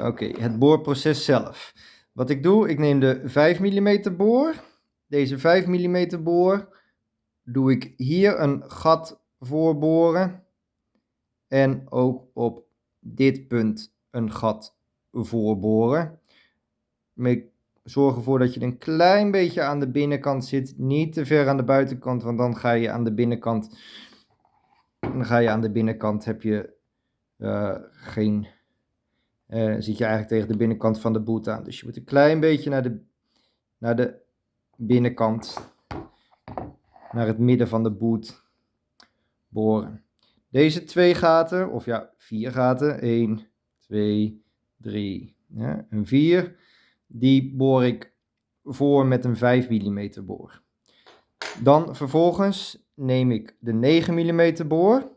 Oké, het boorproces zelf. Wat ik doe, ik neem de 5 mm boor. Deze 5 mm boor doe ik hier een gat voor boren. En ook op dit punt een gat voor boren. Zorg ervoor dat je een klein beetje aan de binnenkant zit. Niet te ver aan de buitenkant, want dan ga je aan de binnenkant. Dan ga je aan de binnenkant heb je uh, geen. Uh, zit je eigenlijk tegen de binnenkant van de boot aan. Dus je moet een klein beetje naar de, naar de binnenkant. Naar het midden van de boot boren. Deze twee gaten, of ja, vier gaten. 1, 2, 3 ja, en 4 die boor ik voor met een 5 mm boor. Dan vervolgens neem ik de 9 mm boor.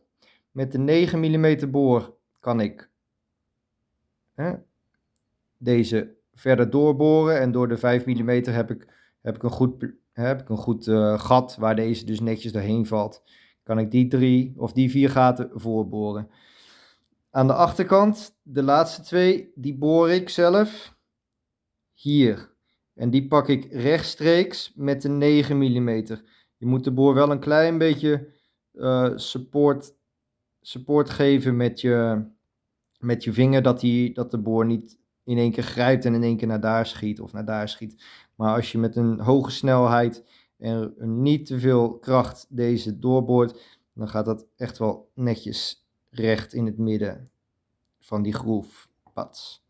Met de 9 mm boor kan ik hè, deze verder doorboren en door de 5 mm heb ik, heb ik een goed, heb ik een goed uh, gat waar deze dus netjes doorheen valt. Kan ik die drie of die vier gaten voorboren. Aan de achterkant, de laatste twee, die boor ik zelf hier. En die pak ik rechtstreeks met de 9 mm. Je moet de boor wel een klein beetje uh, support, support geven met je, met je vinger, dat, die, dat de boor niet in één keer grijpt en in één keer naar daar schiet of naar daar schiet. Maar als je met een hoge snelheid en niet te veel kracht deze doorboort, dan gaat dat echt wel netjes recht in het midden van die groef. Pats.